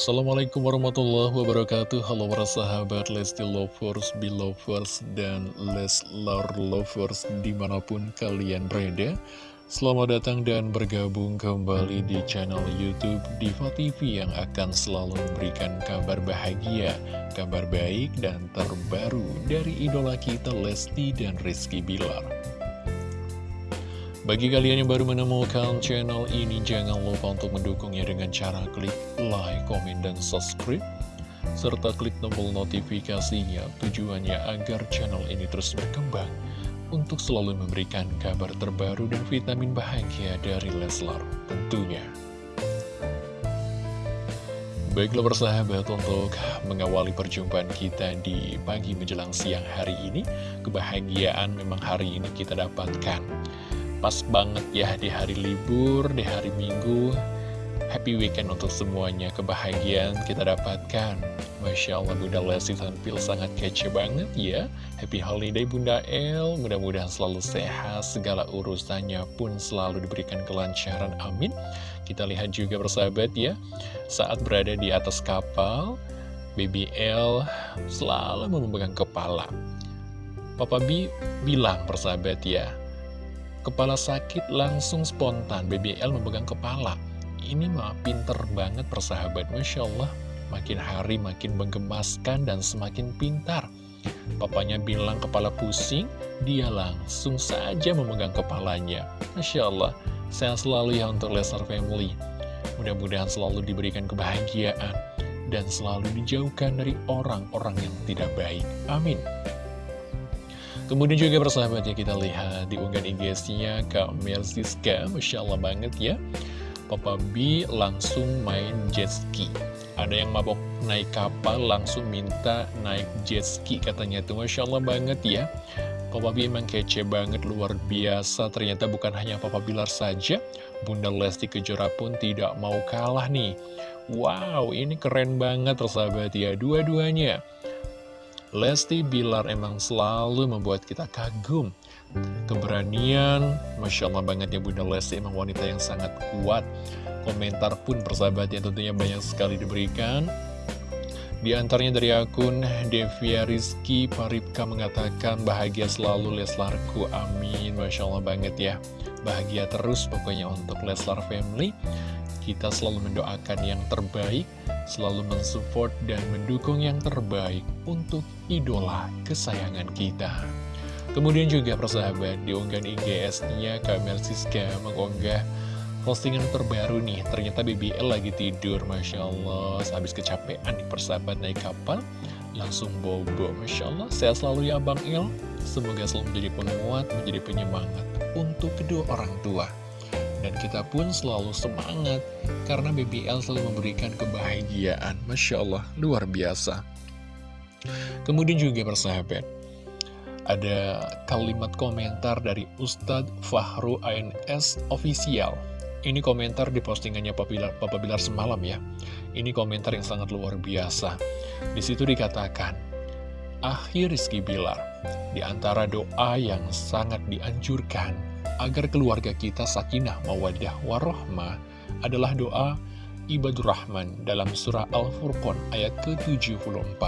Assalamualaikum warahmatullahi wabarakatuh. Halo para sahabat Lesti Lovers, Belovers, dan Leslar Lovers di mana pun kalian berada. Selamat datang dan bergabung kembali di channel Youtube Diva TV yang akan selalu memberikan kabar bahagia, kabar baik, dan terbaru dari idola kita Lesti dan Rizky Bilar bagi kalian yang baru menemukan channel ini, jangan lupa untuk mendukungnya dengan cara klik like, komen, dan subscribe. Serta klik tombol notifikasinya tujuannya agar channel ini terus berkembang untuk selalu memberikan kabar terbaru dan vitamin bahagia dari Leslar tentunya. Baiklah persahabat untuk mengawali perjumpaan kita di pagi menjelang siang hari ini Kebahagiaan memang hari ini kita dapatkan Pas banget ya di hari libur, di hari minggu. Happy weekend untuk semuanya, kebahagiaan kita dapatkan. Masya Allah Bunda Lesti tampil sangat kece banget ya. Happy holiday Bunda El. Mudah-mudahan selalu sehat Segala urusannya pun selalu diberikan kelancaran Amin. Kita lihat juga bersahabat ya Saat berada di atas kapal BBL selalu memegang kepala. Papa B bilang persahabat ya Kepala sakit langsung spontan, BBL memegang kepala. Ini mah pinter banget persahabat, Masya Allah. Makin hari makin menggemaskan dan semakin pintar. Papanya bilang kepala pusing, dia langsung saja memegang kepalanya. Masya Allah, saya selalu ya untuk Lesnar Family. Mudah-mudahan selalu diberikan kebahagiaan dan selalu dijauhkan dari orang-orang yang tidak baik. Amin. Kemudian juga persahabatnya kita lihat di unggahan IG-nya Kak Mersiska, Masya Allah banget ya. Papa B langsung main jet ski. Ada yang mabok naik kapal langsung minta naik jet ski katanya itu Masya Allah banget ya. Papa B emang kece banget, luar biasa. Ternyata bukan hanya Papa Bilar saja, Bunda Lesti Kejora pun tidak mau kalah nih. Wow, ini keren banget persahabat ya, dua-duanya. Lesti Bilar emang selalu membuat kita kagum. Keberanian, Masya Allah banget ya Bunda Lesti emang wanita yang sangat kuat. Komentar pun persahabat tentunya banyak sekali diberikan. Di antaranya dari akun Devia Rizky Paripka mengatakan bahagia selalu Leslarku, amin. Masya Allah banget ya. Bahagia terus pokoknya untuk Leslar Family. Kita selalu mendoakan yang terbaik selalu mensupport dan mendukung yang terbaik untuk idola kesayangan kita. Kemudian juga persahabat di unggahan IGS-nya Kamel Siska mengunggah postingan terbaru nih. Ternyata BBL lagi tidur Masya Allah. Habis kecapean nih persahabat naik kapal Langsung bobo. Masya Allah Sehat selalu ya Abang Il. Semoga selalu menjadi penguat, menjadi penyemangat Untuk kedua orang tua dan kita pun selalu semangat karena BBL selalu memberikan kebahagiaan. Masya Allah, luar biasa. Kemudian juga persahabat, ada kalimat komentar dari Ustadz Fahru ANS Official. Ini komentar di postingannya Papa Bilar, semalam ya. Ini komentar yang sangat luar biasa. Di situ dikatakan, Akhir Rizky Bilar, di antara doa yang sangat dianjurkan agar keluarga kita sakinah mawadah warohmah adalah doa ibadur rahman dalam surah Al-Furqan ayat ke-74.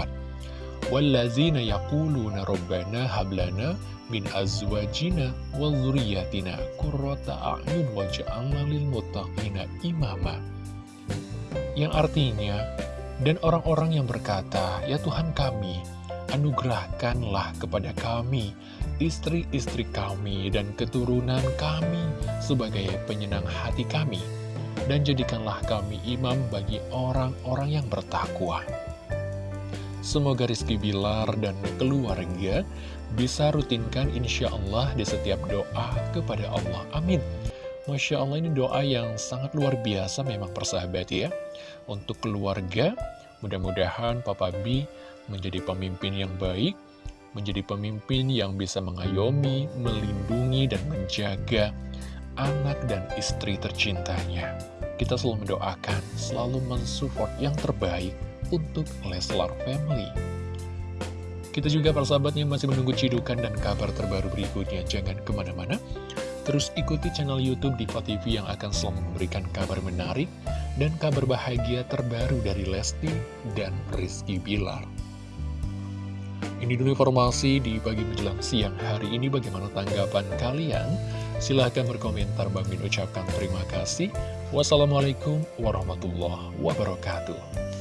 Wallazina yaquluna rabbana hablana min azwajina wa dzurriyyatina qurrata a'yun waj'alna lil muttaqina imama. Yang artinya dan orang-orang yang berkata, "Ya Tuhan kami, anugerahkanlah kepada kami istri-istri kami dan keturunan kami sebagai penyenang hati kami, dan jadikanlah kami imam bagi orang-orang yang bertakwa. Semoga Rizky Bilar dan keluarga bisa rutinkan insya Allah di setiap doa kepada Allah. Amin. Masya Allah ini doa yang sangat luar biasa memang persahabat ya. Untuk keluarga, mudah-mudahan Papa B menjadi pemimpin yang baik, menjadi pemimpin yang bisa mengayomi, melindungi, dan menjaga anak dan istri tercintanya. Kita selalu mendoakan, selalu mensupport yang terbaik untuk Leslar Family. Kita juga para sahabatnya masih menunggu cidukan dan kabar terbaru berikutnya. Jangan ke mana-mana. Terus ikuti channel Youtube Diva TV yang akan selalu memberikan kabar menarik dan kabar bahagia terbaru dari Lesti dan Rizky Bilar. Ini dulu informasi di pagi menjelang siang hari ini. Bagaimana tanggapan kalian? Silahkan berkomentar. Bang Min ucapkan terima kasih. Wassalamualaikum warahmatullahi wabarakatuh.